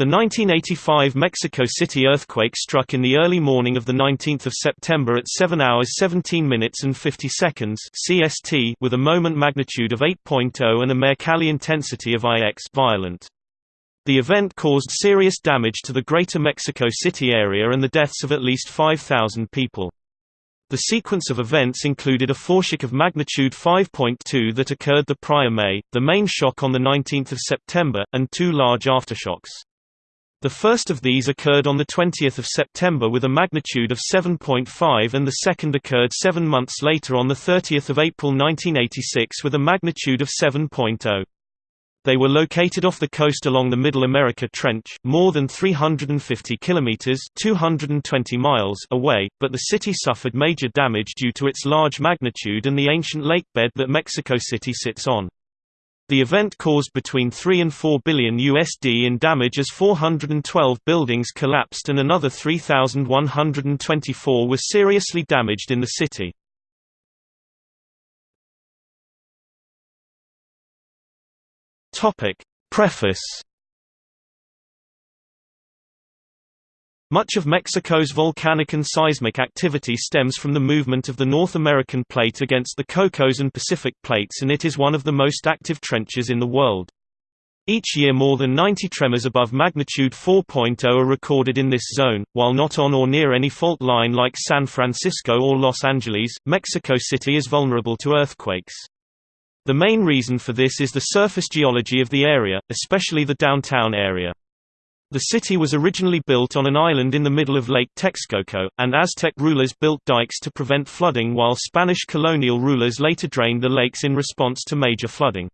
The 1985 Mexico City earthquake struck in the early morning of 19 September at 7 hours 17 minutes and 50 seconds CST with a moment magnitude of 8.0 and a Mercalli intensity of IX violent. The event caused serious damage to the greater Mexico City area and the deaths of at least 5,000 people. The sequence of events included a foreshock of magnitude 5.2 that occurred the prior May, the main shock on 19 September, and two large aftershocks. The first of these occurred on 20 September with a magnitude of 7.5 and the second occurred seven months later on 30 April 1986 with a magnitude of 7.0. They were located off the coast along the Middle America Trench, more than 350 kilometers (220 miles) away, but the city suffered major damage due to its large magnitude and the ancient lakebed that Mexico City sits on. The event caused between 3 and 4 billion USD in damage as 412 buildings collapsed and another 3,124 were seriously damaged in the city. Preface Much of Mexico's volcanic and seismic activity stems from the movement of the North American plate against the Cocos and Pacific plates and it is one of the most active trenches in the world. Each year more than 90 tremors above magnitude 4.0 are recorded in this zone, while not on or near any fault line like San Francisco or Los Angeles, Mexico City is vulnerable to earthquakes. The main reason for this is the surface geology of the area, especially the downtown area. The city was originally built on an island in the middle of Lake Texcoco, and Aztec rulers built dikes to prevent flooding while Spanish colonial rulers later drained the lakes in response to major flooding.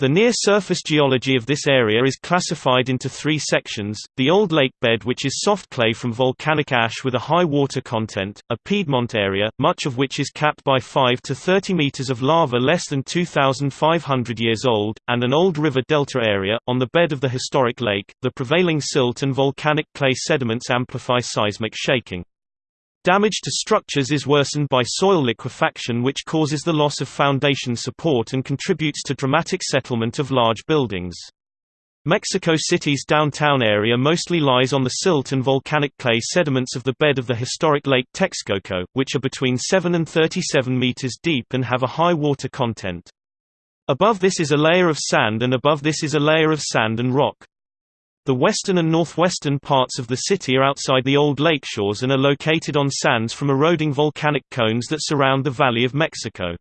The near-surface geology of this area is classified into three sections, the Old Lake Bed which is soft clay from volcanic ash with a high water content, a Piedmont area, much of which is capped by 5 to 30 meters of lava less than 2,500 years old, and an old river delta area, on the bed of the historic lake. The prevailing silt and volcanic clay sediments amplify seismic shaking. Damage to structures is worsened by soil liquefaction which causes the loss of foundation support and contributes to dramatic settlement of large buildings. Mexico City's downtown area mostly lies on the silt and volcanic clay sediments of the bed of the historic Lake Texcoco, which are between 7 and 37 meters deep and have a high water content. Above this is a layer of sand and above this is a layer of sand and rock. The western and northwestern parts of the city are outside the old lakeshores and are located on sands from eroding volcanic cones that surround the Valley of Mexico.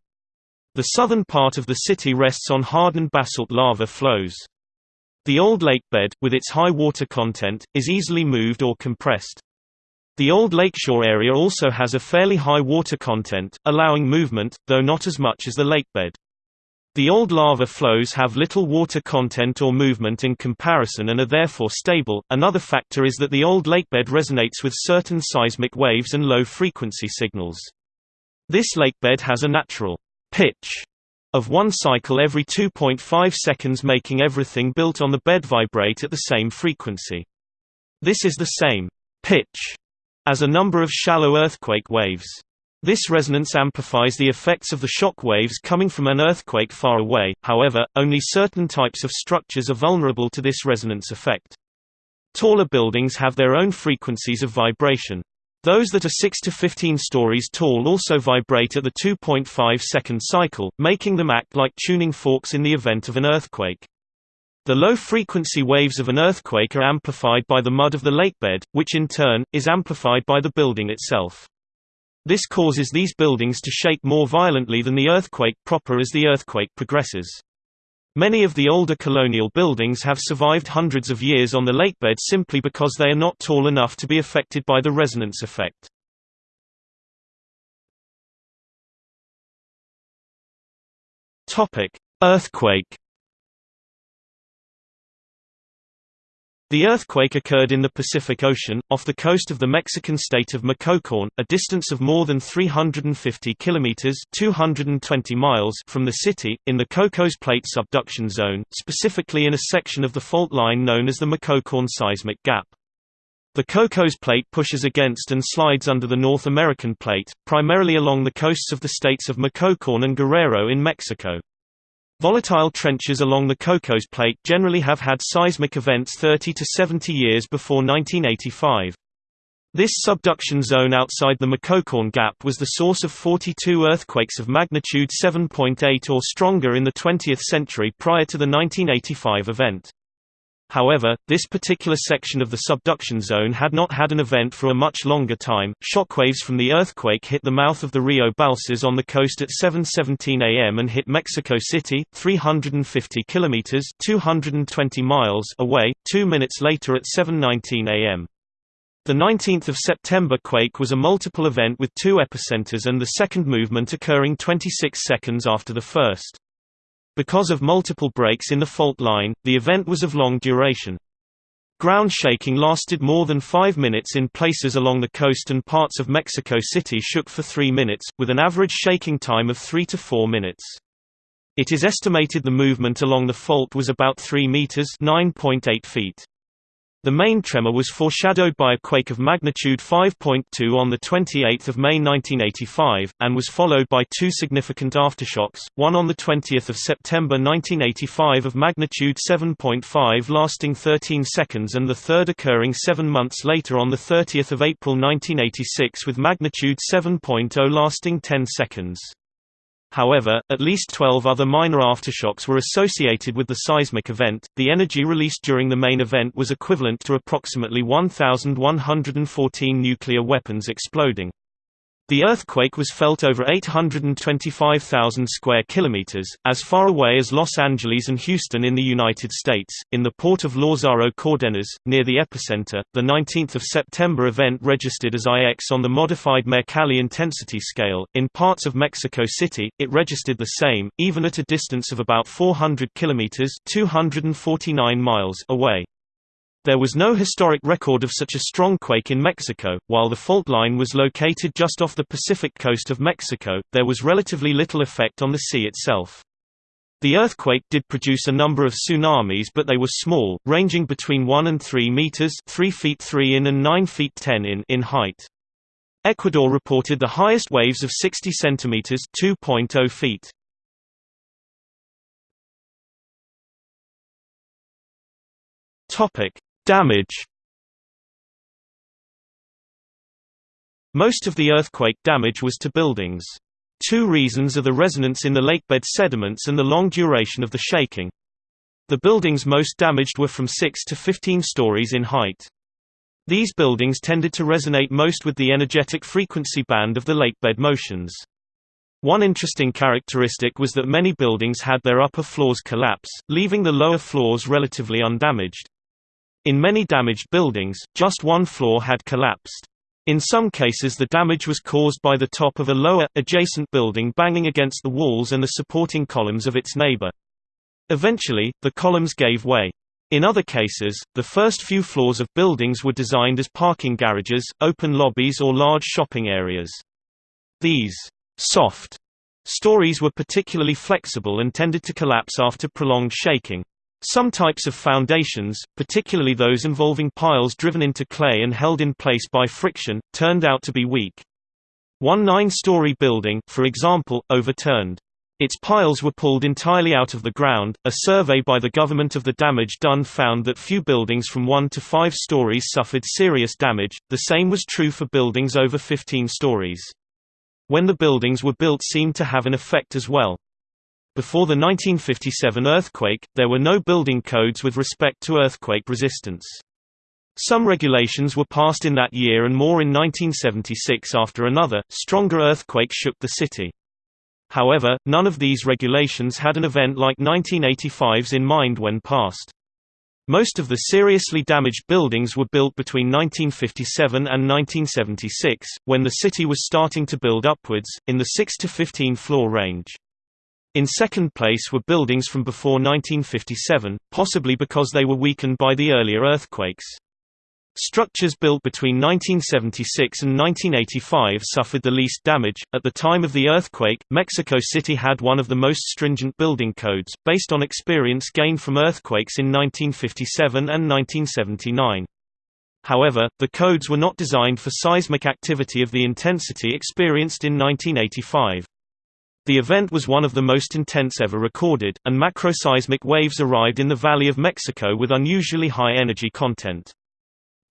The southern part of the city rests on hardened basalt lava flows. The old lakebed, with its high water content, is easily moved or compressed. The old lakeshore area also has a fairly high water content, allowing movement, though not as much as the lakebed. The old lava flows have little water content or movement in comparison and are therefore stable. Another factor is that the old lakebed resonates with certain seismic waves and low frequency signals. This lakebed has a natural pitch of one cycle every 2.5 seconds making everything built on the bed vibrate at the same frequency. This is the same pitch as a number of shallow earthquake waves. This resonance amplifies the effects of the shock waves coming from an earthquake far away, however, only certain types of structures are vulnerable to this resonance effect. Taller buildings have their own frequencies of vibration. Those that are 6 to 15 stories tall also vibrate at the 2.5 second cycle, making them act like tuning forks in the event of an earthquake. The low-frequency waves of an earthquake are amplified by the mud of the lakebed, which in turn, is amplified by the building itself. This causes these buildings to shake more violently than the earthquake proper as the earthquake progresses. Many of the older colonial buildings have survived hundreds of years on the lakebed simply because they are not tall enough to be affected by the resonance effect. Earthquake The earthquake occurred in the Pacific Ocean, off the coast of the Mexican state of Michoacán, a distance of more than 350 kilometers (220 miles) from the city, in the Cocos Plate subduction zone, specifically in a section of the fault line known as the Michoacán Seismic Gap. The Cocos Plate pushes against and slides under the North American Plate, primarily along the coasts of the states of Michoacán and Guerrero in Mexico. Volatile trenches along the Cocos Plate generally have had seismic events 30 to 70 years before 1985. This subduction zone outside the Michoacán Gap was the source of 42 earthquakes of magnitude 7.8 or stronger in the 20th century prior to the 1985 event. However, this particular section of the subduction zone had not had an event for a much longer time. Shockwaves from the earthquake hit the mouth of the Rio Balsas on the coast at 7:17 a.m. and hit Mexico City, 350 kilometers (220 miles) away, 2 minutes later at 7:19 a.m. The 19th of September quake was a multiple event with two epicenters and the second movement occurring 26 seconds after the first. Because of multiple breaks in the fault line, the event was of long duration. Ground shaking lasted more than five minutes in places along the coast and parts of Mexico City shook for three minutes, with an average shaking time of three to four minutes. It is estimated the movement along the fault was about 3 meters (9.8 feet). The main tremor was foreshadowed by a quake of magnitude 5.2 on 28 May 1985, and was followed by two significant aftershocks, one on 20 September 1985 of magnitude 7.5 lasting 13 seconds and the third occurring seven months later on 30 April 1986 with magnitude 7.0 lasting 10 seconds. However, at least 12 other minor aftershocks were associated with the seismic event. The energy released during the main event was equivalent to approximately 1,114 nuclear weapons exploding. The earthquake was felt over 825,000 square kilometers, as far away as Los Angeles and Houston in the United States. In the port of Lázaro Cárdenas, near the epicenter, the 19th of September event registered as IX on the modified Mercalli intensity scale. In parts of Mexico City, it registered the same, even at a distance of about 400 kilometers (249 miles) away. There was no historic record of such a strong quake in Mexico. While the fault line was located just off the Pacific coast of Mexico, there was relatively little effect on the sea itself. The earthquake did produce a number of tsunamis but they were small, ranging between 1 and 3 meters 3 feet 3 in and 9 feet 10 in in height. Ecuador reported the highest waves of 60 centimeters 2.0 feet. Topic: Damage Most of the earthquake damage was to buildings. Two reasons are the resonance in the lakebed sediments and the long duration of the shaking. The buildings most damaged were from 6 to 15 stories in height. These buildings tended to resonate most with the energetic frequency band of the lakebed motions. One interesting characteristic was that many buildings had their upper floors collapse, leaving the lower floors relatively undamaged. In many damaged buildings, just one floor had collapsed. In some cases the damage was caused by the top of a lower, adjacent building banging against the walls and the supporting columns of its neighbor. Eventually, the columns gave way. In other cases, the first few floors of buildings were designed as parking garages, open lobbies or large shopping areas. These soft stories were particularly flexible and tended to collapse after prolonged shaking. Some types of foundations, particularly those involving piles driven into clay and held in place by friction, turned out to be weak. One nine-story building, for example, overturned. Its piles were pulled entirely out of the ground. A survey by the government of the damage done found that few buildings from 1 to 5 stories suffered serious damage, the same was true for buildings over 15 stories. When the buildings were built seemed to have an effect as well. Before the 1957 earthquake, there were no building codes with respect to earthquake resistance. Some regulations were passed in that year and more in 1976 after another, stronger earthquake shook the city. However, none of these regulations had an event like 1985's in mind when passed. Most of the seriously damaged buildings were built between 1957 and 1976, when the city was starting to build upwards, in the 6 to 15 floor range. In second place were buildings from before 1957, possibly because they were weakened by the earlier earthquakes. Structures built between 1976 and 1985 suffered the least damage. At the time of the earthquake, Mexico City had one of the most stringent building codes, based on experience gained from earthquakes in 1957 and 1979. However, the codes were not designed for seismic activity of the intensity experienced in 1985. The event was one of the most intense ever recorded, and macroseismic waves arrived in the Valley of Mexico with unusually high energy content.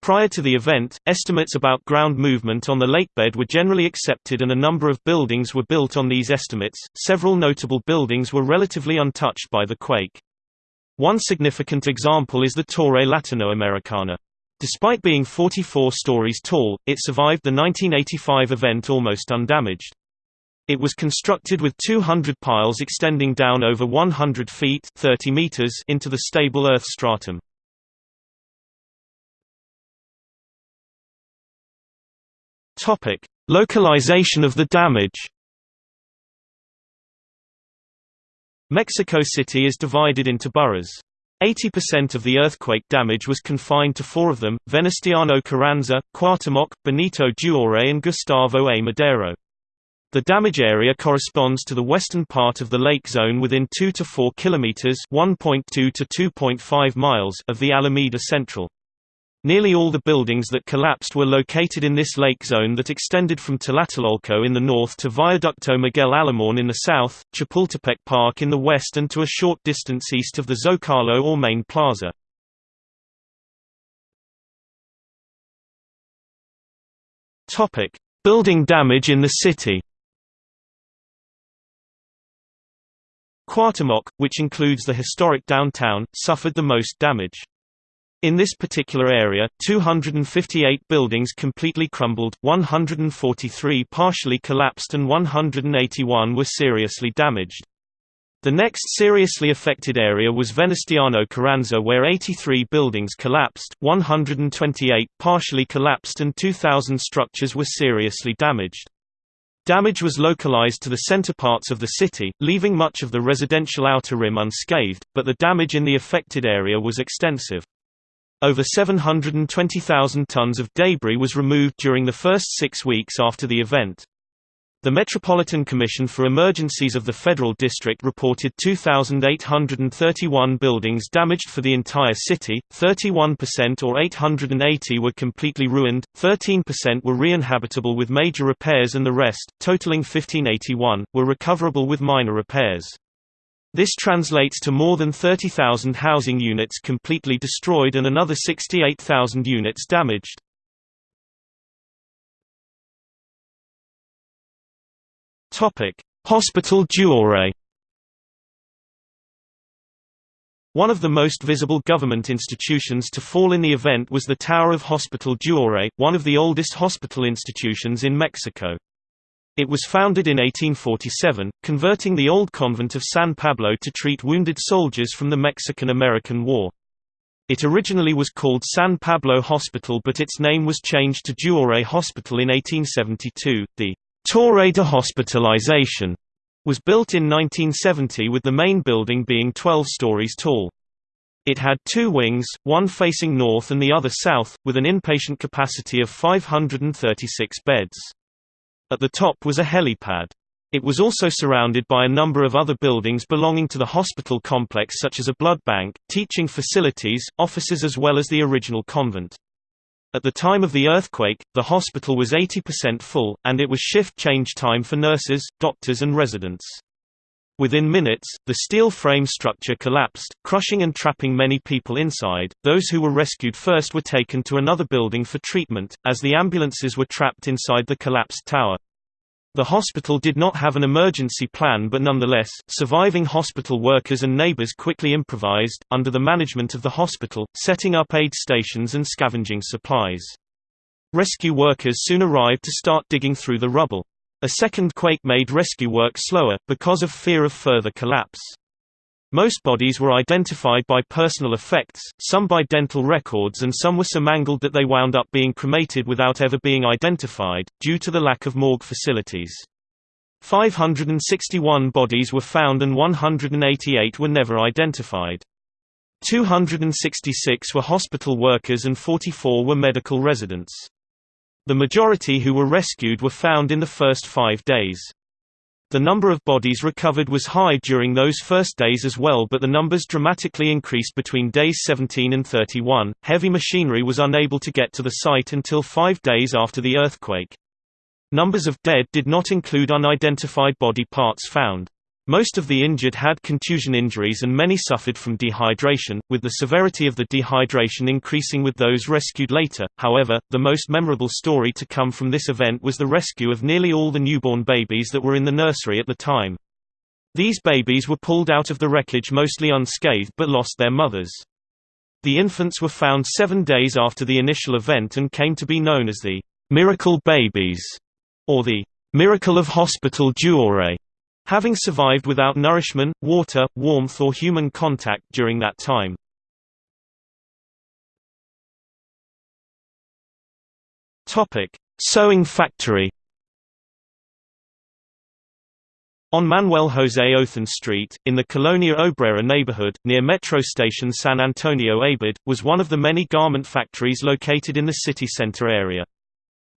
Prior to the event, estimates about ground movement on the lakebed were generally accepted and a number of buildings were built on these estimates. Several notable buildings were relatively untouched by the quake. One significant example is the Torre Latinoamericana. Despite being 44 stories tall, it survived the 1985 event almost undamaged. It was constructed with 200 piles extending down over 100 feet 30 meters into the stable earth stratum. Topic: Localization of the damage. Mexico City is divided into boroughs. 80% of the earthquake damage was confined to four of them, Venustiano Carranza, Cuauhtémoc, Benito Juárez and Gustavo A. Madero. The damage area corresponds to the western part of the lake zone within 2 to 4 kilometers (1.2 to 2.5 miles) of the Alameda Central. Nearly all the buildings that collapsed were located in this lake zone that extended from Tlatelolco in the north to Viaducto Miguel Alemán in the south, Chapultepec Park in the west and to a short distance east of the Zocalo or Main Plaza. Building damage in the city Cuauhtémoc, which includes the historic downtown, suffered the most damage. In this particular area, 258 buildings completely crumbled, 143 partially collapsed and 181 were seriously damaged. The next seriously affected area was Venustiano Carranza where 83 buildings collapsed, 128 partially collapsed and 2,000 structures were seriously damaged. Damage was localized to the center parts of the city, leaving much of the residential outer rim unscathed, but the damage in the affected area was extensive. Over 720,000 tons of debris was removed during the first six weeks after the event. The Metropolitan Commission for Emergencies of the Federal District reported 2,831 buildings damaged for the entire city, 31% or 880 were completely ruined, 13% were re-inhabitable with major repairs and the rest, totaling 1581, were recoverable with minor repairs. This translates to more than 30,000 housing units completely destroyed and another 68,000 units damaged. Hospital Juárez. One of the most visible government institutions to fall in the event was the Tower of Hospital Juárez, one of the oldest hospital institutions in Mexico. It was founded in 1847, converting the old convent of San Pablo to treat wounded soldiers from the Mexican–American War. It originally was called San Pablo Hospital but its name was changed to Juárez Hospital in 1872. The Torre de Hospitalization was built in 1970 with the main building being 12 stories tall. It had two wings, one facing north and the other south, with an inpatient capacity of 536 beds. At the top was a helipad. It was also surrounded by a number of other buildings belonging to the hospital complex such as a blood bank, teaching facilities, offices as well as the original convent. At the time of the earthquake, the hospital was 80% full, and it was shift change time for nurses, doctors and residents. Within minutes, the steel frame structure collapsed, crushing and trapping many people inside. Those who were rescued first were taken to another building for treatment, as the ambulances were trapped inside the collapsed tower. The hospital did not have an emergency plan but nonetheless, surviving hospital workers and neighbors quickly improvised, under the management of the hospital, setting up aid stations and scavenging supplies. Rescue workers soon arrived to start digging through the rubble. A second quake made rescue work slower, because of fear of further collapse. Most bodies were identified by personal effects, some by dental records and some were so mangled that they wound up being cremated without ever being identified, due to the lack of morgue facilities. 561 bodies were found and 188 were never identified. 266 were hospital workers and 44 were medical residents. The majority who were rescued were found in the first five days. The number of bodies recovered was high during those first days as well but the numbers dramatically increased between days 17 and 31. Heavy machinery was unable to get to the site until five days after the earthquake. Numbers of dead did not include unidentified body parts found. Most of the injured had contusion injuries and many suffered from dehydration, with the severity of the dehydration increasing with those rescued later. However, the most memorable story to come from this event was the rescue of nearly all the newborn babies that were in the nursery at the time. These babies were pulled out of the wreckage mostly unscathed but lost their mothers. The infants were found seven days after the initial event and came to be known as the miracle babies, or the miracle of Hospital Juárez having survived without nourishment, water, warmth or human contact during that time. Sewing factory On Manuel José Othón Street, in the Colonia Obrera neighborhood, near metro station San Antonio Abad, was one of the many garment factories located in the city center area.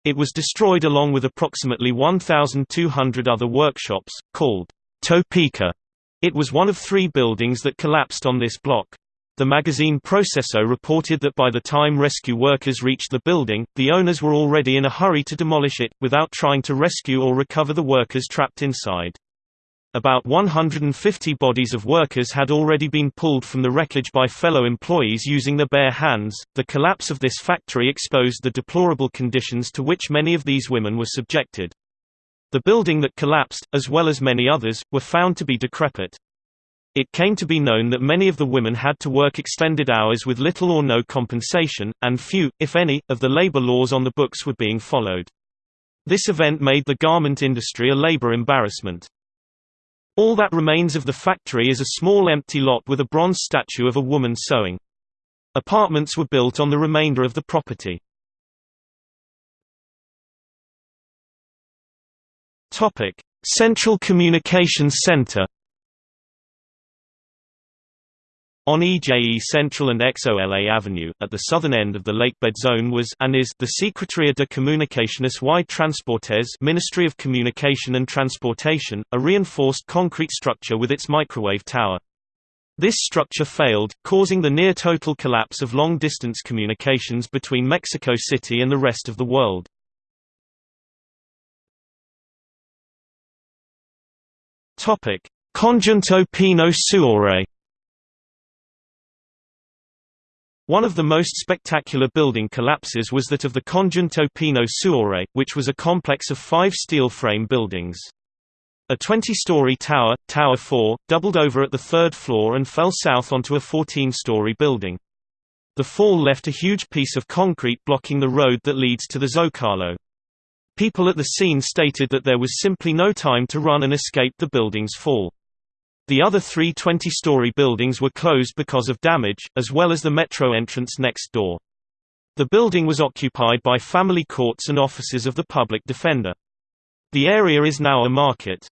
It was destroyed along with approximately 1,200 other workshops, called Topeka. It was one of three buildings that collapsed on this block. The magazine Proceso reported that by the time rescue workers reached the building, the owners were already in a hurry to demolish it, without trying to rescue or recover the workers trapped inside. About 150 bodies of workers had already been pulled from the wreckage by fellow employees using their bare hands. The collapse of this factory exposed the deplorable conditions to which many of these women were subjected. The building that collapsed, as well as many others, were found to be decrepit. It came to be known that many of the women had to work extended hours with little or no compensation, and few, if any, of the labor laws on the books were being followed. This event made the garment industry a labor embarrassment. All that remains of the factory is a small empty lot with a bronze statue of a woman sewing. Apartments were built on the remainder of the property. Central Communications Center On EJE Central and XOLA Avenue, at the southern end of the lakebed zone was and is the Secretaría de Comunicaciones y Transportes Ministry of Communication and Transportation, a reinforced concrete structure with its microwave tower. This structure failed, causing the near-total collapse of long-distance communications between Mexico City and the rest of the world. Conjunto Pino Suárez One of the most spectacular building collapses was that of the Conjunto Pino Suárez, which was a complex of five steel frame buildings. A 20-story tower, Tower 4, doubled over at the third floor and fell south onto a 14-story building. The fall left a huge piece of concrete blocking the road that leads to the Zocalo. People at the scene stated that there was simply no time to run and escape the building's fall. The other three 20-story buildings were closed because of damage, as well as the metro entrance next door. The building was occupied by family courts and offices of the public defender. The area is now a market.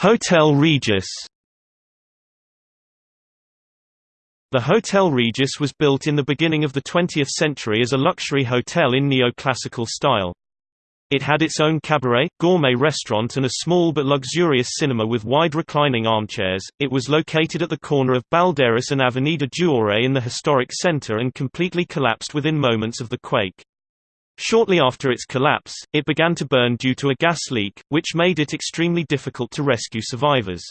Hotel Regis The Hotel Regis was built in the beginning of the 20th century as a luxury hotel in neoclassical style. It had its own cabaret, gourmet restaurant and a small but luxurious cinema with wide reclining armchairs. It was located at the corner of Balderas and Avenida Juárez in the historic center and completely collapsed within moments of the quake. Shortly after its collapse, it began to burn due to a gas leak, which made it extremely difficult to rescue survivors.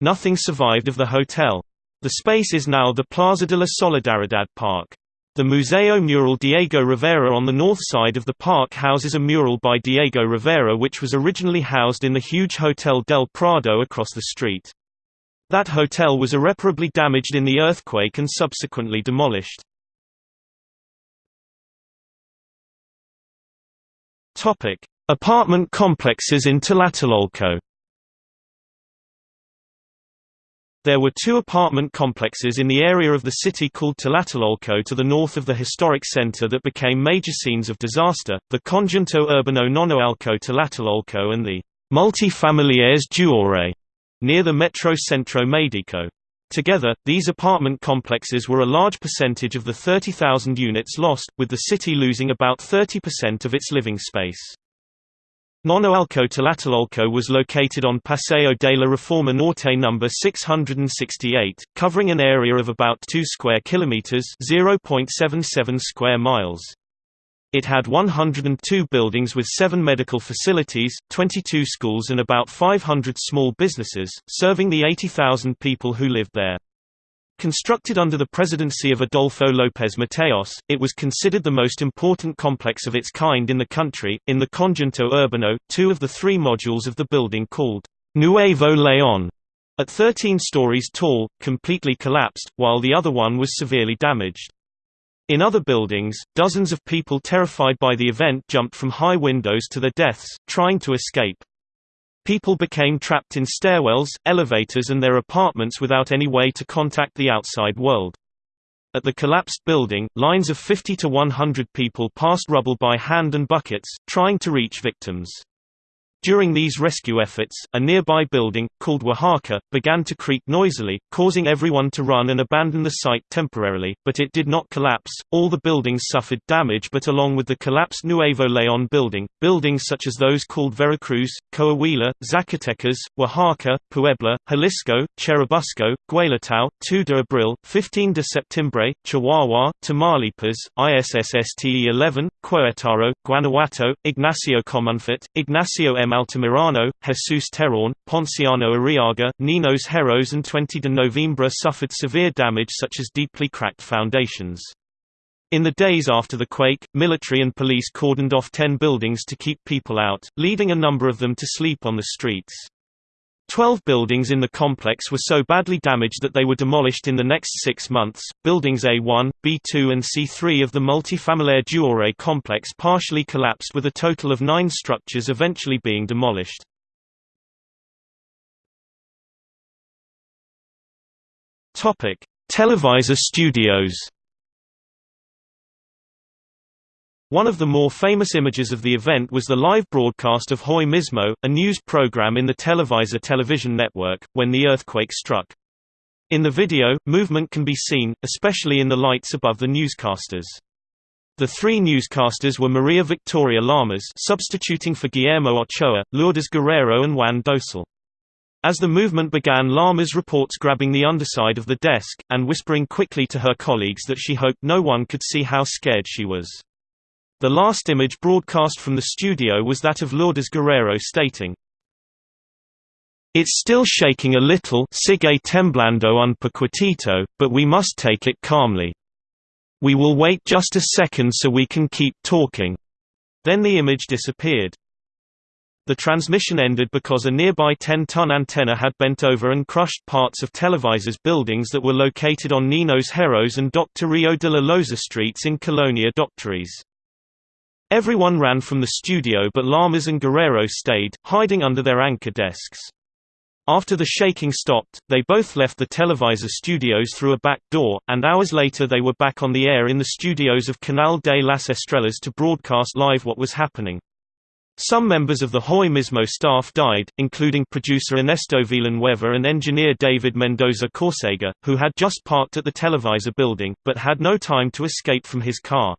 Nothing survived of the hotel. The space is now the Plaza de la Solidaridad Park. The Museo Mural Diego Rivera on the north side of the park houses a mural by Diego Rivera which was originally housed in the huge Hotel del Prado across the street. That hotel was irreparably damaged in the earthquake and subsequently demolished. Apartment complexes in Tlatelolco There were two apartment complexes in the area of the city called Tlatelolco to the north of the historic center that became major scenes of disaster, the Conjunto Urbano Nonoalco Tlatelolco and the Multifamiliares Juárez, near the Metro Centro Medico. Together, these apartment complexes were a large percentage of the 30,000 units lost, with the city losing about 30% of its living space. Nonoalco Tlatelolco was located on Paseo de la Reforma Norte number 668, covering an area of about 2 square kilometers, 0.77 square miles. It had 102 buildings with 7 medical facilities, 22 schools and about 500 small businesses, serving the 80,000 people who lived there. Constructed under the presidency of Adolfo López Mateos, it was considered the most important complex of its kind in the country. In the Conjunto Urbano, two of the three modules of the building called Nuevo León, at 13 stories tall, completely collapsed, while the other one was severely damaged. In other buildings, dozens of people terrified by the event jumped from high windows to their deaths, trying to escape. People became trapped in stairwells, elevators and their apartments without any way to contact the outside world. At the collapsed building, lines of 50 to 100 people passed rubble by hand and buckets, trying to reach victims. During these rescue efforts, a nearby building, called Oaxaca, began to creak noisily, causing everyone to run and abandon the site temporarily, but it did not collapse. All the buildings suffered damage but along with the collapsed Nuevo León building, buildings such as those called Veracruz, Coahuila, Zacatecas, Oaxaca, Puebla, Jalisco, Churubusco, Guelatao, 2 de Abril, 15 de Septiembre, Chihuahua, Tamaulipas, ISSSTE-11, Querétaro, Guanajuato, Ignacio Comonfort, Ignacio M. Altamirano, Jesus Terron, Ponciano Arriaga, Ninos Héroes and 20 de Novembre suffered severe damage such as deeply cracked foundations. In the days after the quake, military and police cordoned off ten buildings to keep people out, leading a number of them to sleep on the streets. Twelve buildings in the complex were so badly damaged that they were demolished in the next six months. Buildings A1, B2, and C3 of the multifamiliar Juárez complex partially collapsed, with a total of nine structures eventually being demolished. Televisa Studios. One of the more famous images of the event was the live broadcast of Hoy Mismo, a news program in the Televisa television network, when the earthquake struck. In the video, movement can be seen, especially in the lights above the newscasters. The three newscasters were Maria Victoria Lamas substituting for Guillermo Ochoa, Lourdes Guerrero and Juan Dosal. As the movement began Lamas reports grabbing the underside of the desk, and whispering quickly to her colleagues that she hoped no one could see how scared she was. The last image broadcast from the studio was that of Lourdes Guerrero stating, It's still shaking a little sigue temblando un poquitito, but we must take it calmly. We will wait just a second so we can keep talking. Then the image disappeared. The transmission ended because a nearby 10-ton antenna had bent over and crushed parts of Televisa's buildings that were located on Ninos Héroes and Dr. Rio de la Loza streets in Colonia Doctores. Everyone ran from the studio but Lamas and Guerrero stayed, hiding under their anchor desks. After the shaking stopped, they both left the Televisa studios through a back door, and hours later they were back on the air in the studios of Canal de las Estrellas to broadcast live what was happening. Some members of the Hoy Mismo staff died, including producer Ernesto Villanueva and engineer David Mendoza Corsega, who had just parked at the Televisa building, but had no time to escape from his car.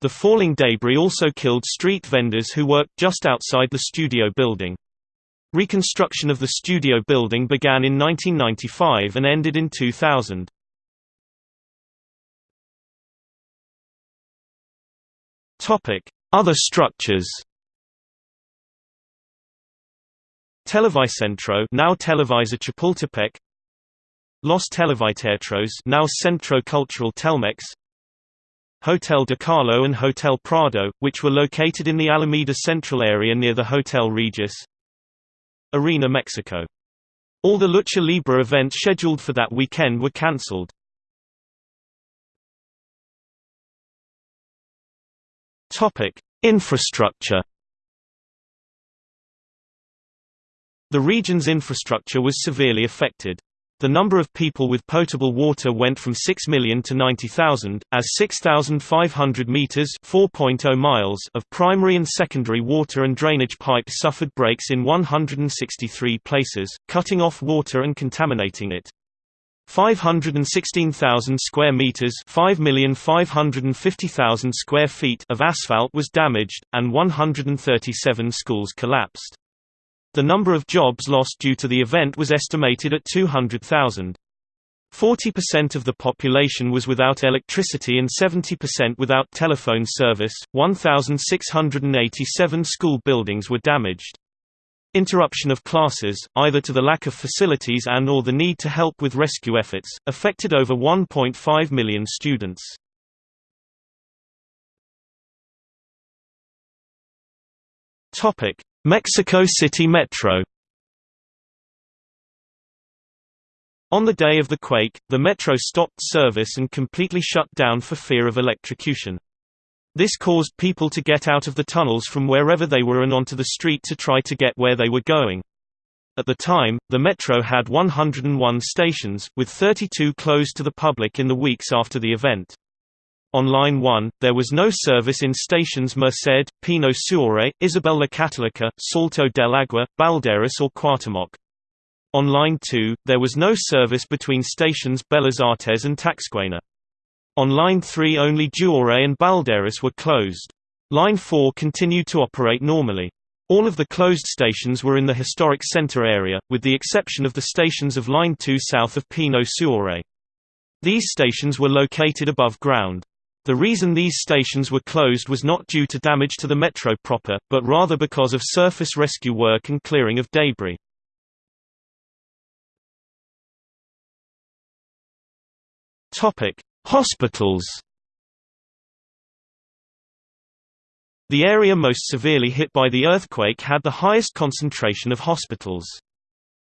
The falling debris also killed street vendors who worked just outside the studio building. Reconstruction of the studio building began in 1995 and ended in 2000. Other structures Televicentro now Televisa Chapultepec Los Televiteatros now Centro Cultural Telmex Hotel de Carlo and Hotel Prado, which were located in the Alameda Central area near the Hotel Regis. Arena Mexico. All the Lucha Libre events scheduled for that weekend were cancelled. Infrastructure The region's infrastructure was severely affected. The number of people with potable water went from 6 million to 90,000, as 6,500 meters (4.0 miles) of primary and secondary water and drainage pipes suffered breaks in 163 places, cutting off water and contaminating it. 516,000 square meters, 5,550,000 square feet of asphalt was damaged and 137 schools collapsed. The number of jobs lost due to the event was estimated at 200,000. 40% of the population was without electricity and 70% without telephone service. 1,687 school buildings were damaged. Interruption of classes, either to the lack of facilities and or the need to help with rescue efforts, affected over 1.5 million students. Mexico City Metro On the day of the quake, the metro stopped service and completely shut down for fear of electrocution. This caused people to get out of the tunnels from wherever they were and onto the street to try to get where they were going. At the time, the metro had 101 stations, with 32 closed to the public in the weeks after the event. On Line 1, there was no service in stations Merced, Pino Suárez, Isabel La Católica, Salto del Agua, Balderas or Cuauhtémoc. On Line 2, there was no service between stations Bellas Artes and Taxquena. On Line 3 only Juárez and Balderas were closed. Line 4 continued to operate normally. All of the closed stations were in the historic center area, with the exception of the stations of Line 2 south of Pino Suárez. These stations were located above ground. The reason these stations were closed was not due to damage to the metro proper, but rather because of surface rescue work and clearing of debris. Hospitals The area most severely hit by the earthquake had the highest concentration of hospitals.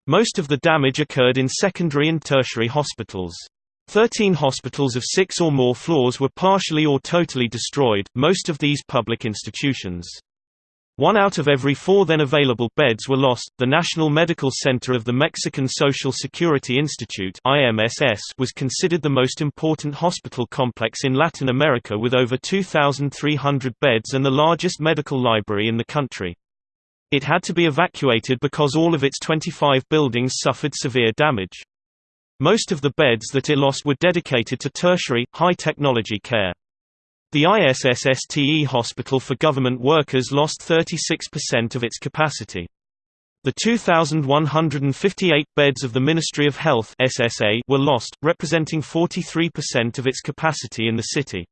Most of the damage occurred in secondary and tertiary hospitals. Thirteen hospitals of six or more floors were partially or totally destroyed, most of these public institutions. One out of every four then available beds were lost. The National Medical Center of the Mexican Social Security Institute (IMSS) was considered the most important hospital complex in Latin America with over 2,300 beds and the largest medical library in the country. It had to be evacuated because all of its 25 buildings suffered severe damage. Most of the beds that it lost were dedicated to tertiary, high-technology care. The ISSSTE hospital for government workers lost 36% of its capacity. The 2,158 beds of the Ministry of Health SSA were lost, representing 43% of its capacity in the city.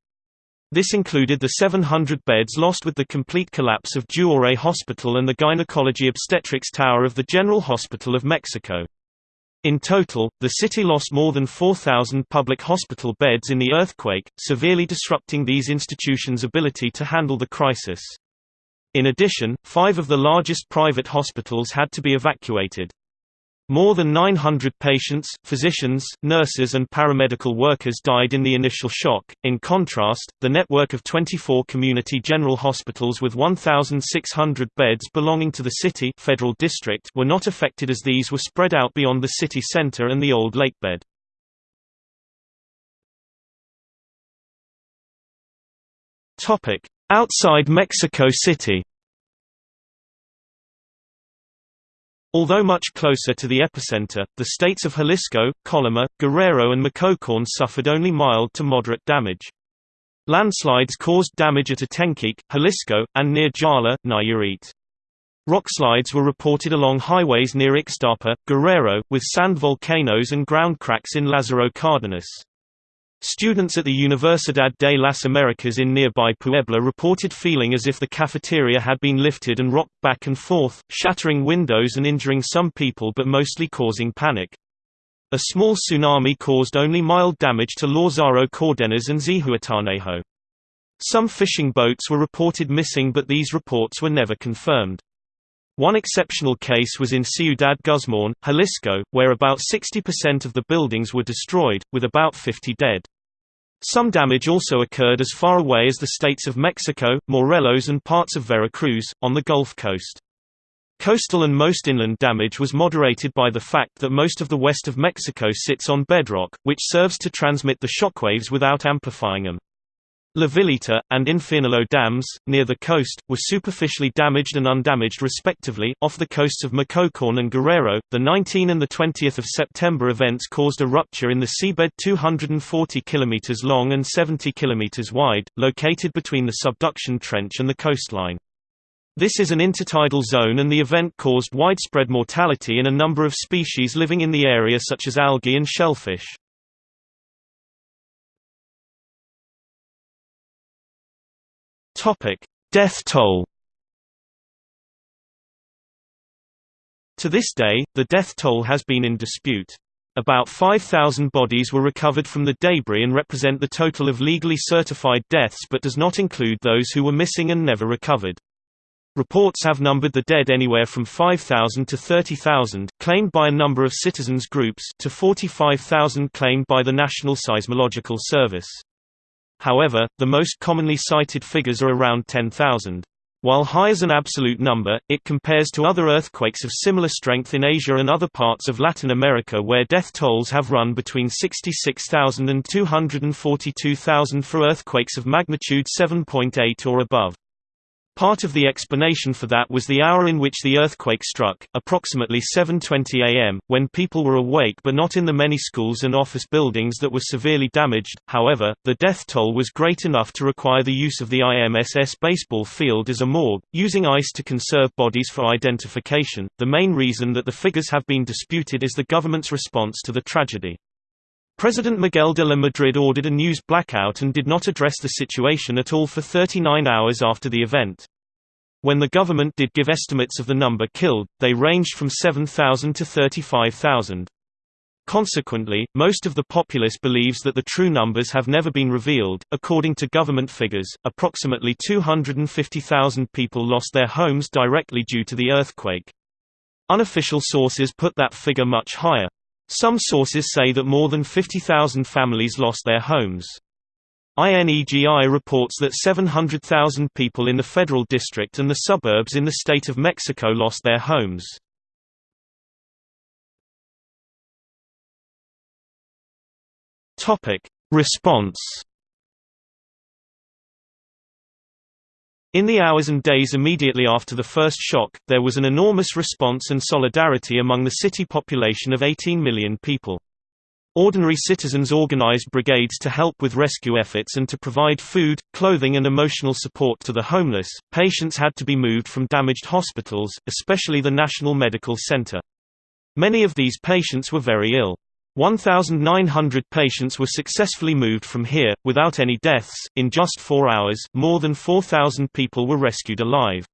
This included the 700 beds lost with the complete collapse of Juárez Hospital and the Gynecology Obstetrics Tower of the General Hospital of Mexico. In total, the city lost more than 4,000 public hospital beds in the earthquake, severely disrupting these institutions' ability to handle the crisis. In addition, five of the largest private hospitals had to be evacuated. More than 900 patients, physicians, nurses and paramedical workers died in the initial shock. In contrast, the network of 24 community general hospitals with 1,600 beds belonging to the city federal district were not affected as these were spread out beyond the city center and the old lakebed. Outside Mexico City Although much closer to the epicenter, the states of Jalisco, Colima, Guerrero and Michoacán suffered only mild to moderate damage. Landslides caused damage at Atenquique, Jalisco, and near Jala, Nayarit. Rockslides were reported along highways near Ixtapa, Guerrero, with sand volcanoes and ground cracks in Lázaro Cárdenas. Students at the Universidad de las Americas in nearby Puebla reported feeling as if the cafeteria had been lifted and rocked back and forth, shattering windows and injuring some people but mostly causing panic. A small tsunami caused only mild damage to Lázaro Cárdenas and Zihuatanejo. Some fishing boats were reported missing but these reports were never confirmed. One exceptional case was in Ciudad Guzmán, Jalisco, where about 60% of the buildings were destroyed, with about 50 dead. Some damage also occurred as far away as the states of Mexico, Morelos and parts of Veracruz, on the Gulf Coast. Coastal and most inland damage was moderated by the fact that most of the west of Mexico sits on bedrock, which serves to transmit the shockwaves without amplifying them. La Villita, and Infiernillo dams, near the coast, were superficially damaged and undamaged respectively. Off the coasts of Michoacán and Guerrero, the 19 and the 20th of September events caused a rupture in the seabed 240 km long and 70 km wide, located between the subduction trench and the coastline. This is an intertidal zone and the event caused widespread mortality in a number of species living in the area such as algae and shellfish. Topic: Death toll. To this day, the death toll has been in dispute. About 5,000 bodies were recovered from the debris and represent the total of legally certified deaths but does not include those who were missing and never recovered. Reports have numbered the dead anywhere from 5,000 to 30,000, claimed by a number of citizens groups, to 45,000 claimed by the National Seismological Service. However, the most commonly cited figures are around 10,000. While high as an absolute number, it compares to other earthquakes of similar strength in Asia and other parts of Latin America where death tolls have run between 66,000 and 242,000 for earthquakes of magnitude 7.8 or above. Part of the explanation for that was the hour in which the earthquake struck, approximately 7.20 am, when people were awake but not in the many schools and office buildings that were severely damaged. However, the death toll was great enough to require the use of the IMSS baseball field as a morgue, using ice to conserve bodies for identification. The main reason that the figures have been disputed is the government's response to the tragedy. President Miguel de la Madrid ordered a news blackout and did not address the situation at all for 39 hours after the event. When the government did give estimates of the number killed, they ranged from 7,000 to 35,000. Consequently, most of the populace believes that the true numbers have never been revealed. According to government figures, approximately 250,000 people lost their homes directly due to the earthquake. Unofficial sources put that figure much higher. Some sources say that more than 50,000 families lost their homes. INEGI reports that 700,000 people in the federal district and the suburbs in the state of Mexico lost their homes. Response In the hours and days immediately after the first shock, there was an enormous response and solidarity among the city population of 18 million people. Ordinary citizens organized brigades to help with rescue efforts and to provide food, clothing and emotional support to the homeless. Patients had to be moved from damaged hospitals, especially the National Medical Center. Many of these patients were very ill. 1,900 patients were successfully moved from here, without any deaths. In just four hours, more than 4,000 people were rescued alive.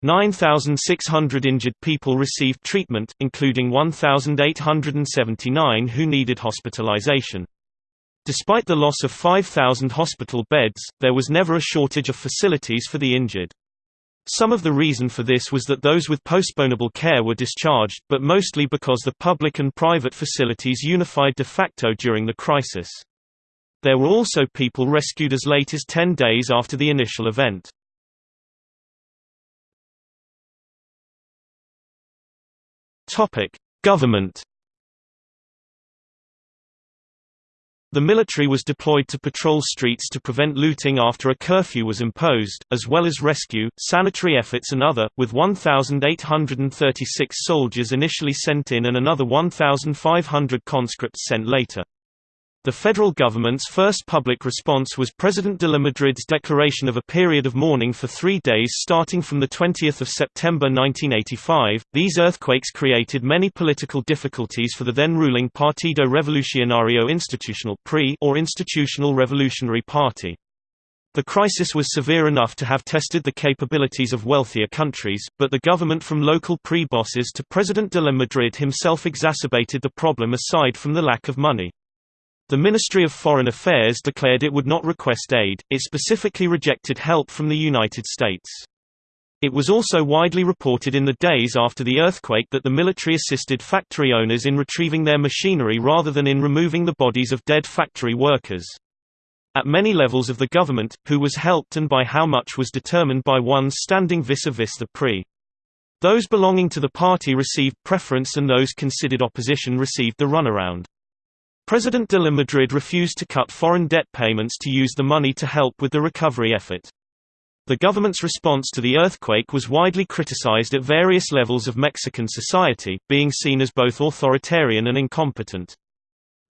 9,600 injured people received treatment, including 1,879 who needed hospitalization. Despite the loss of 5,000 hospital beds, there was never a shortage of facilities for the injured. Some of the reason for this was that those with postponable care were discharged, but mostly because the public and private facilities unified de facto during the crisis. There were also people rescued as late as 10 days after the initial event. Government The military was deployed to patrol streets to prevent looting after a curfew was imposed, as well as rescue, sanitary efforts and other, with 1,836 soldiers initially sent in and another 1,500 conscripts sent later. The federal government's first public response was President de la Madrid's declaration of a period of mourning for three days starting from 20 September 1985. These earthquakes created many political difficulties for the then ruling Partido Revolucionario Institucional PRI or Institutional Revolutionary Party. The crisis was severe enough to have tested the capabilities of wealthier countries, but the government from local PRI bosses to President de la Madrid himself exacerbated the problem aside from the lack of money. The Ministry of Foreign Affairs declared it would not request aid, it specifically rejected help from the United States. It was also widely reported in the days after the earthquake that the military assisted factory owners in retrieving their machinery rather than in removing the bodies of dead factory workers. At many levels of the government, who was helped and by how much was determined by ones standing vis-a-vis -vis the PRI. Those belonging to the party received preference and those considered opposition received the runaround. President de la Madrid refused to cut foreign debt payments to use the money to help with the recovery effort. The government's response to the earthquake was widely criticized at various levels of Mexican society, being seen as both authoritarian and incompetent.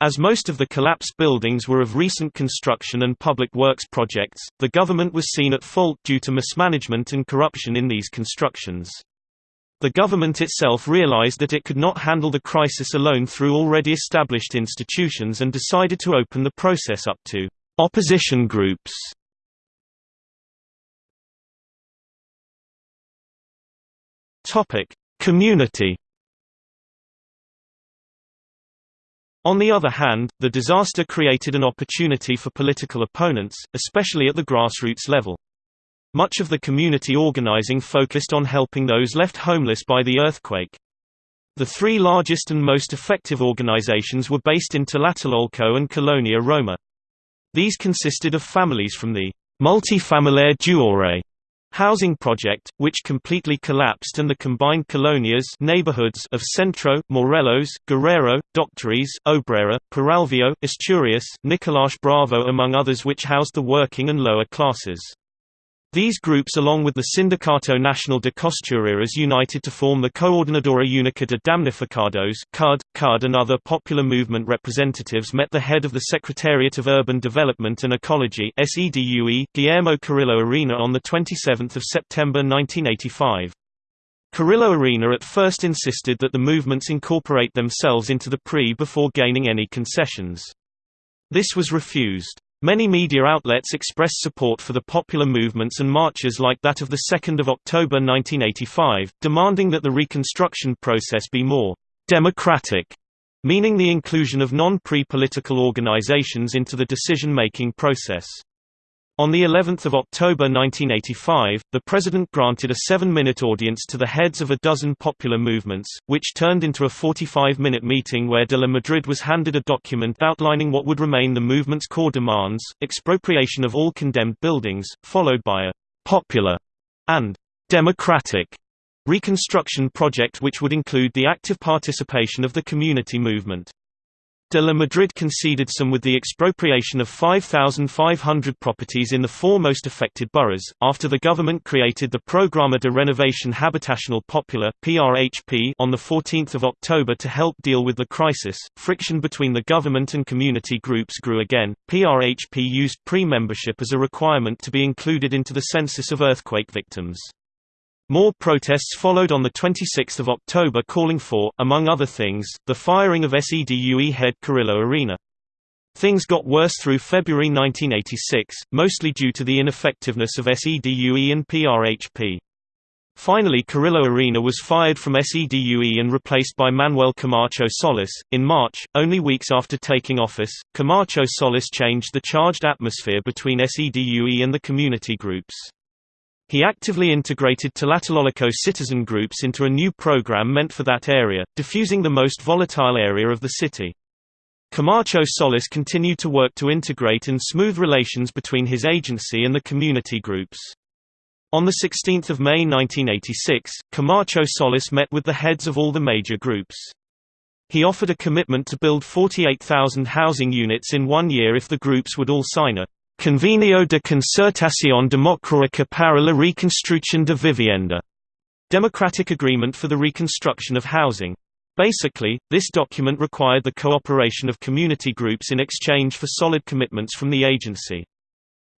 As most of the collapsed buildings were of recent construction and public works projects, the government was seen at fault due to mismanagement and corruption in these constructions. The government itself realized that it could not handle the crisis alone through already established institutions and decided to open the process up to opposition groups. Topic: Community On the other hand, the disaster created an opportunity for political opponents, especially at the grassroots level. Much of the community organizing focused on helping those left homeless by the earthquake. The three largest and most effective organizations were based in Tlatelolco and Colonia Roma. These consisted of families from the Multifamiliar Juárez housing project, which completely collapsed and the combined colonias neighborhoods of Centro, Morelos, Guerrero, Doctores, Obrera, Peralvillo, Asturias, Nicolás Bravo among others which housed the working and lower classes. These groups along with the Sindicato Nacional de Costureras united to form the Coordinadora Única de Damnificados CUD. CUD and other popular movement representatives met the head of the Secretariat of Urban Development and Ecology SEDUE, Guillermo Carrillo Arena on 27 September 1985. Carrillo Arena at first insisted that the movements incorporate themselves into the PRI before gaining any concessions. This was refused. Many media outlets expressed support for the popular movements and marches like that of 2 October 1985, demanding that the reconstruction process be more democratic, meaning the inclusion of non-PRI-political organizations into the decision-making process. On the 11th of October 1985, the president granted a seven-minute audience to the heads of a dozen popular movements, which turned into a 45-minute meeting where de la Madrid was handed a document outlining what would remain the movement's core demands, expropriation of all condemned buildings, followed by a «popular» and «democratic» reconstruction project which would include the active participation of the community movement. De la Madrid conceded some with the expropriation of 5,500 properties in the four most affected boroughs, after the government created the Programa de Renovación Habitacional Popular (PRHP) on the 14th of October to help deal with the crisis. Friction between the government and community groups grew again. PRHP used PRI-membership as a requirement to be included into the census of earthquake victims. More protests followed on 26 October calling for, among other things, the firing of SEDUE head Carrillo Arena. Things got worse through February 1986, mostly due to the ineffectiveness of SEDUE and PRHP. Finally Carrillo Arena was fired from SEDUE and replaced by Manuel Camacho Solis. In March, only weeks after taking office, Camacho Solis changed the charged atmosphere between SEDUE and the community groups. He actively integrated Tlatelolco citizen groups into a new program meant for that area, diffusing the most volatile area of the city. Camacho Solis continued to work to integrate and smooth relations between his agency and the community groups. On 16 May 1986, Camacho Solis met with the heads of all the major groups. He offered a commitment to build 48,000 housing units in one year if the groups would all sign a Convenio de Concertación Democrática para la Reconstrucción de Vivienda, Democratic Agreement for the Reconstruction of Housing. Basically, this document required the cooperation of community groups in exchange for solid commitments from the agency.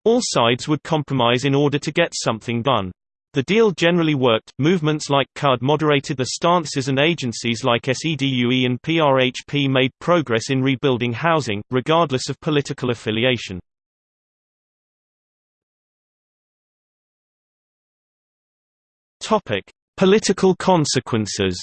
All sides would compromise in order to get something done. The deal generally worked. Movements like CUD moderated the stances and agencies like SEDUE and PRHP made progress in rebuilding housing, regardless of political affiliation. Topic: Political consequences.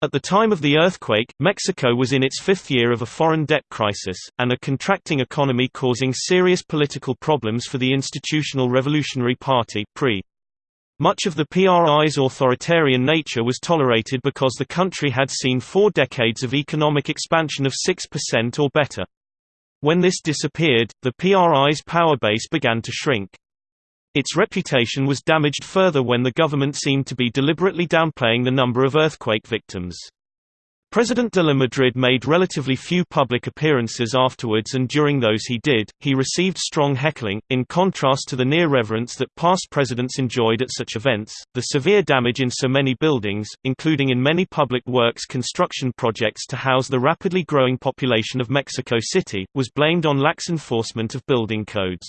At the time of the earthquake, Mexico was in its fifth year of a foreign debt crisis, and a contracting economy causing serious political problems for the Institutional Revolutionary Party PRI. Much of the PRI's authoritarian nature was tolerated because the country had seen four decades of economic expansion of 6% or better. When this disappeared, the PRI's power base began to shrink. Its reputation was damaged further when the government seemed to be deliberately downplaying the number of earthquake victims. President de la Madrid made relatively few public appearances afterwards and during those he did, he received strong heckling, in contrast to the near reverence that past presidents enjoyed at such events. The severe damage in so many buildings, including in many public works construction projects to house the rapidly growing population of Mexico City, was blamed on lax enforcement of building codes.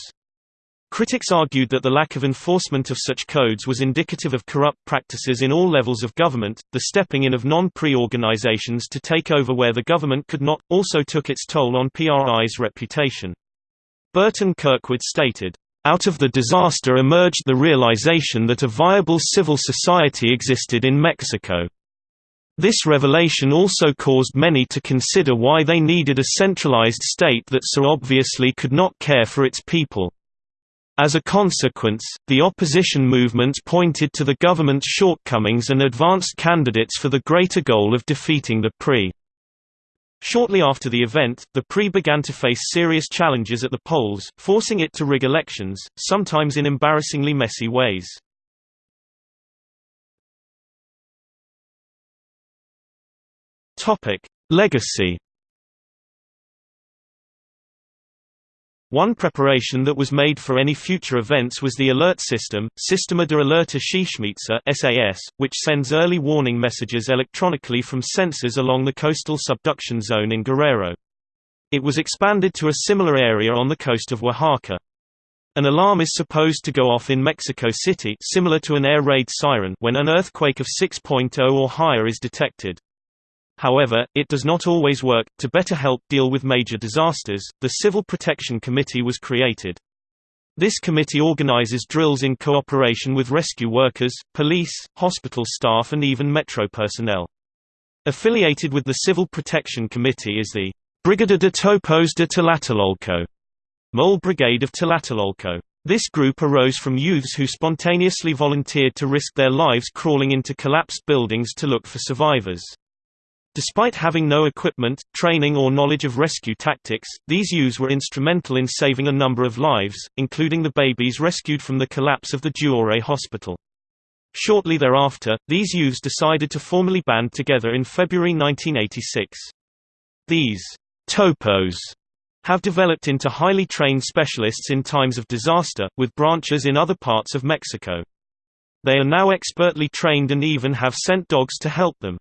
Critics argued that the lack of enforcement of such codes was indicative of corrupt practices in all levels of government, the stepping in of non-PRI organizations to take over where the government could not, also took its toll on PRI's reputation. Burton Kirkwood stated, "...out of the disaster emerged the realization that a viable civil society existed in Mexico." This revelation also caused many to consider why they needed a centralized state that so obviously could not care for its people. As a consequence, the opposition movement pointed to the government's shortcomings and advanced candidates for the greater goal of defeating the PRI. Shortly after the event, the PRI began to face serious challenges at the polls, forcing it to rig elections, sometimes in embarrassingly messy ways. Legacy One preparation that was made for any future events was the alert system, Sistema de Alerta Sísmica (SAS), which sends early warning messages electronically from sensors along the coastal subduction zone in Guerrero. It was expanded to a similar area on the coast of Oaxaca. An alarm is supposed to go off in Mexico City similar to an air raid siren when an earthquake of 6.0 or higher is detected. However, it does not always work. To better help deal with major disasters, the Civil Protection Committee was created. This committee organizes drills in cooperation with rescue workers, police, hospital staff and even metro personnel. Affiliated with the Civil Protection Committee is the Brigada de Topos de Tlatelolco, Mole Brigade of Tlatelolco. This group arose from youths who spontaneously volunteered to risk their lives crawling into collapsed buildings to look for survivors. Despite having no equipment, training or knowledge of rescue tactics, these youths were instrumental in saving a number of lives, including the babies rescued from the collapse of the Juárez hospital. Shortly thereafter, these youths decided to formally band together in February 1986. These topos have developed into highly trained specialists in times of disaster, with branches in other parts of Mexico. They are now expertly trained and even have sent dogs to help them.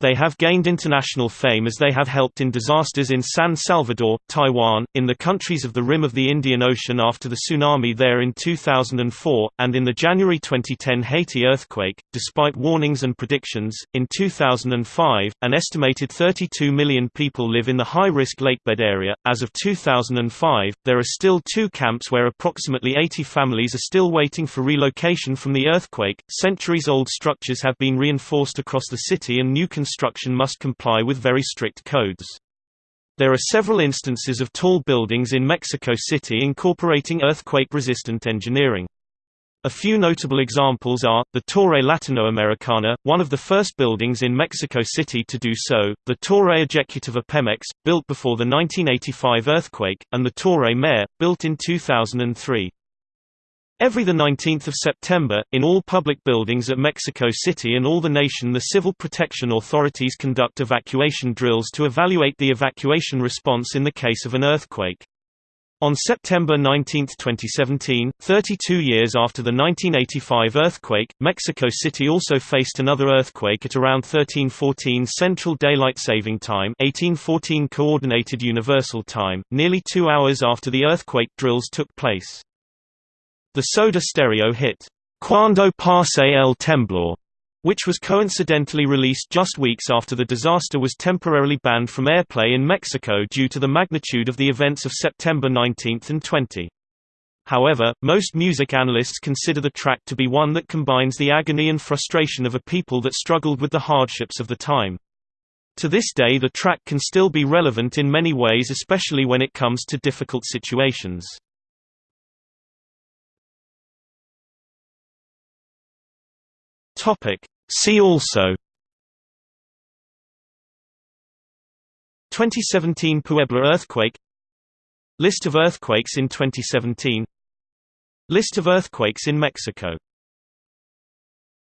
They have gained international fame as they have helped in disasters in San Salvador, Taiwan, in the countries of the rim of the Indian Ocean after the tsunami there in 2004, and in the January 2010 Haiti earthquake. Despite warnings and predictions, in 2005, an estimated 32 million people live in the high risk lakebed area. As of 2005, there are still two camps where approximately 80 families are still waiting for relocation from the earthquake. Centuries old structures have been reinforced across the city and new construction must comply with very strict codes. There are several instances of tall buildings in Mexico City incorporating earthquake-resistant engineering. A few notable examples are, the Torre Latinoamericana, one of the first buildings in Mexico City to do so, the Torre Ejecutiva Pemex, built before the 1985 earthquake, and the Torre Mayor, built in 2003. Every 19 September, in all public buildings at Mexico City and all the nation the civil protection authorities conduct evacuation drills to evaluate the evacuation response in the case of an earthquake. On September 19, 2017, 32 years after the 1985 earthquake, Mexico City also faced another earthquake at around 1314 Central Daylight Saving Time 1814 Coordinated Universal Time, nearly two hours after the earthquake drills took place. The Soda Stereo hit, Cuando pase el temblor, which was coincidentally released just weeks after the disaster was temporarily banned from airplay in Mexico due to the magnitude of the events of September 19 and 20. However, most music analysts consider the track to be one that combines the agony and frustration of a people that struggled with the hardships of the time. To this day the track can still be relevant in many ways especially when it comes to difficult situations. Topic. See also 2017 Puebla earthquake List of earthquakes in 2017 List of earthquakes in Mexico